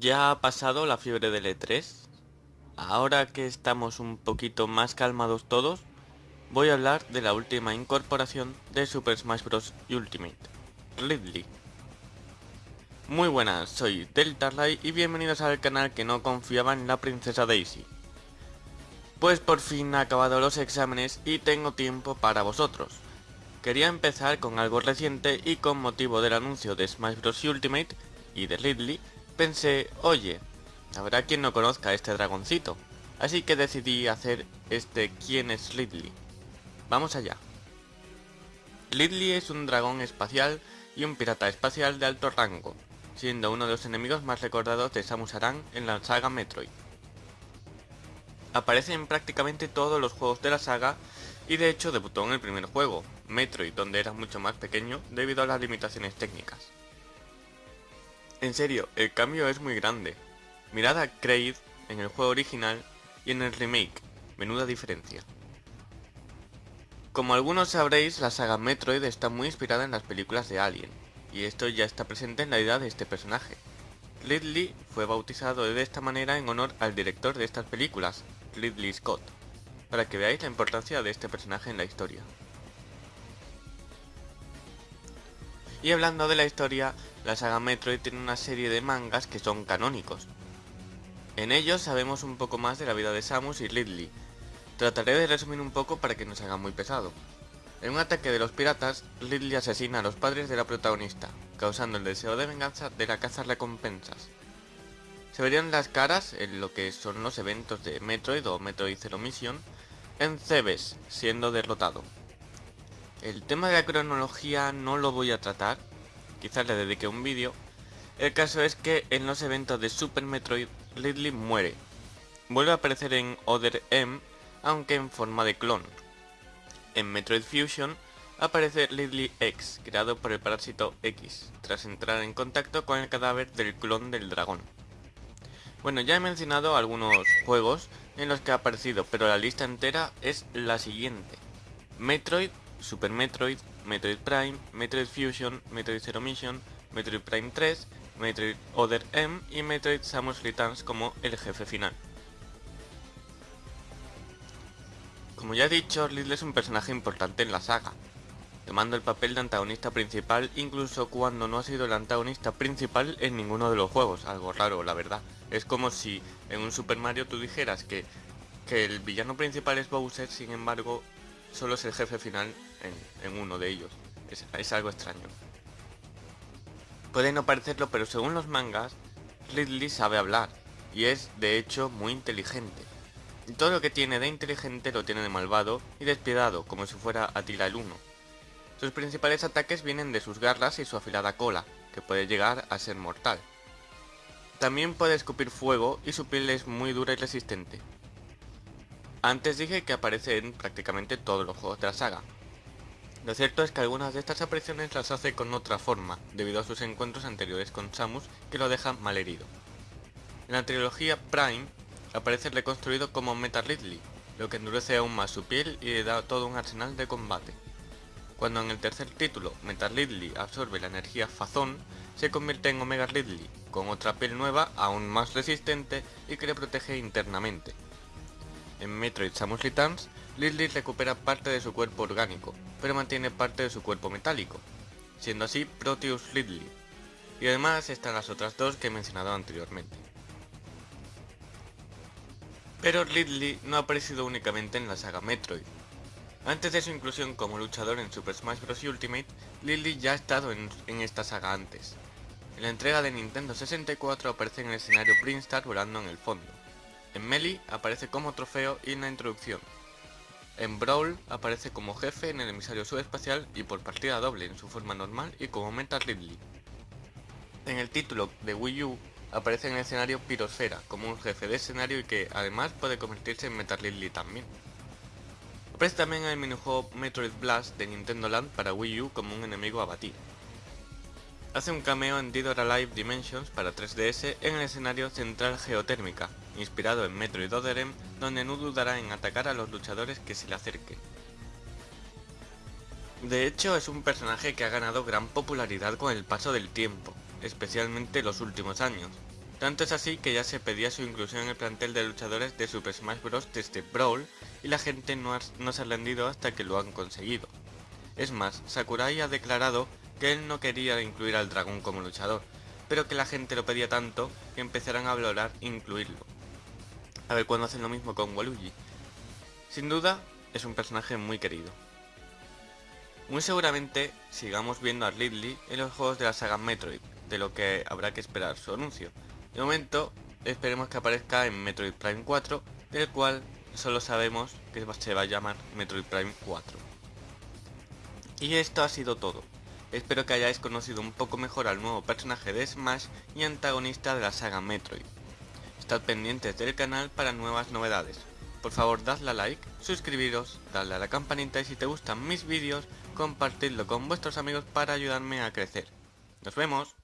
Ya ha pasado la fiebre del E3. Ahora que estamos un poquito más calmados todos, voy a hablar de la última incorporación de Super Smash Bros. Ultimate, Ridley. Muy buenas, soy Deltarlight y bienvenidos al canal que no confiaba en la princesa Daisy. Pues por fin he acabado los exámenes y tengo tiempo para vosotros. Quería empezar con algo reciente y con motivo del anuncio de Smash Bros. Ultimate y de Ridley, Pensé, oye, habrá quien no conozca este dragoncito, así que decidí hacer este ¿Quién es Ridley? Vamos allá. Ridley es un dragón espacial y un pirata espacial de alto rango, siendo uno de los enemigos más recordados de Samus Aran en la saga Metroid. Aparece en prácticamente todos los juegos de la saga y de hecho debutó en el primer juego, Metroid, donde era mucho más pequeño debido a las limitaciones técnicas. En serio, el cambio es muy grande. Mirad a Kraid en el juego original y en el remake, menuda diferencia. Como algunos sabréis, la saga Metroid está muy inspirada en las películas de Alien, y esto ya está presente en la idea de este personaje. Ridley fue bautizado de esta manera en honor al director de estas películas, Ridley Scott, para que veáis la importancia de este personaje en la historia. Y hablando de la historia, la saga Metroid tiene una serie de mangas que son canónicos. En ellos sabemos un poco más de la vida de Samus y Ridley. Trataré de resumir un poco para que no se haga muy pesado. En un ataque de los piratas, Ridley asesina a los padres de la protagonista, causando el deseo de venganza de la caza recompensas. Se verían las caras en lo que son los eventos de Metroid o Metroid Zero Mission en Cebes, siendo derrotado. El tema de la cronología no lo voy a tratar, quizás le dedique un vídeo. El caso es que en los eventos de Super Metroid, Ridley muere. Vuelve a aparecer en Other M, aunque en forma de clon. En Metroid Fusion aparece Ridley X, creado por el parásito X, tras entrar en contacto con el cadáver del clon del dragón. Bueno, ya he mencionado algunos juegos en los que ha aparecido, pero la lista entera es la siguiente. Metroid Super Metroid, Metroid Prime, Metroid Fusion, Metroid Zero Mission, Metroid Prime 3, Metroid Other M y Metroid Samus Returns como el jefe final. Como ya he dicho, Ridley es un personaje importante en la saga, tomando el papel de antagonista principal incluso cuando no ha sido el antagonista principal en ninguno de los juegos, algo raro la verdad. Es como si en un Super Mario tú dijeras que, que el villano principal es Bowser, sin embargo solo es el jefe final en, uno de ellos. Es, algo extraño. Puede no parecerlo, pero según los mangas, Ridley sabe hablar, y es, de hecho, muy inteligente. Y todo lo que tiene de inteligente lo tiene de malvado y despiadado, como si fuera Atila el Uno. Sus principales ataques vienen de sus garras y su afilada cola, que puede llegar a ser mortal. También puede escupir fuego y su piel es muy dura y resistente. Antes dije que aparece en prácticamente todos los juegos de la saga. Lo cierto es que algunas de estas apariciones las hace con otra forma, debido a sus encuentros anteriores con Samus que lo dejan mal herido. En la trilogía Prime aparece reconstruido como Metal Ridley, lo que endurece aún más su piel y le da todo un arsenal de combate. Cuando en el tercer título Metal Ridley absorbe la energía Fazón, se convierte en Omega Ridley, con otra piel nueva aún más resistente y que le protege internamente, en Metroid Samus Returns, Lily recupera parte de su cuerpo orgánico, pero mantiene parte de su cuerpo metálico, siendo así Proteus Ridley. Y además están las otras dos que he mencionado anteriormente. Pero Ridley no ha aparecido únicamente en la saga Metroid. Antes de su inclusión como luchador en Super Smash Bros. Ultimate, Lily ya ha estado en, en, esta saga antes. En la entrega de Nintendo 64 aparece en el escenario Brinstar volando en el fondo. En Melee aparece como trofeo y en la introducción. En Brawl aparece como jefe en el emisario subespacial y por partida doble en su forma normal y como Metal Ridley. En el título de Wii U aparece en el escenario Pirosfera como un jefe de escenario y que además puede convertirse en Metal Ridley también. Aparece también en el minijuego Metroid Blast de Nintendo Land para Wii U como un enemigo a batir. Hace un cameo en Dead Alive Dimensions para 3DS en el escenario Central Geotérmica, inspirado en Metroid Other M, donde no dudará en atacar a los luchadores que se le acerquen. De hecho, es un personaje que ha ganado gran popularidad con el paso del tiempo, especialmente los últimos años. Tanto es así que ya se pedía su inclusión en el plantel de luchadores de Super Smash Bros. desde Brawl y la gente no, no se ha rendido hasta que lo han conseguido. Es más, Sakurai ha declarado que él no quería incluir al dragón como luchador, pero que la gente lo pedía tanto que empezarán a valorar incluirlo. A ver cuándo hacen lo mismo con Waluigi. Sin duda, es un personaje muy querido. Muy seguramente sigamos viendo a Ridley en los juegos de la saga Metroid, de lo que habrá que esperar su anuncio. De momento, esperemos que aparezca en Metroid Prime 4, del cual solo sabemos que se va a llamar Metroid Prime 4. Y esto ha sido todo. Espero que hayáis conocido un poco mejor al nuevo personaje de Smash y antagonista de la saga Metroid. Estad pendientes del canal para nuevas novedades. Por favor dadle a like, suscribiros, dadle a la campanita y si te gustan mis vídeos, compartidlo con vuestros amigos para ayudarme a crecer. ¡Nos vemos!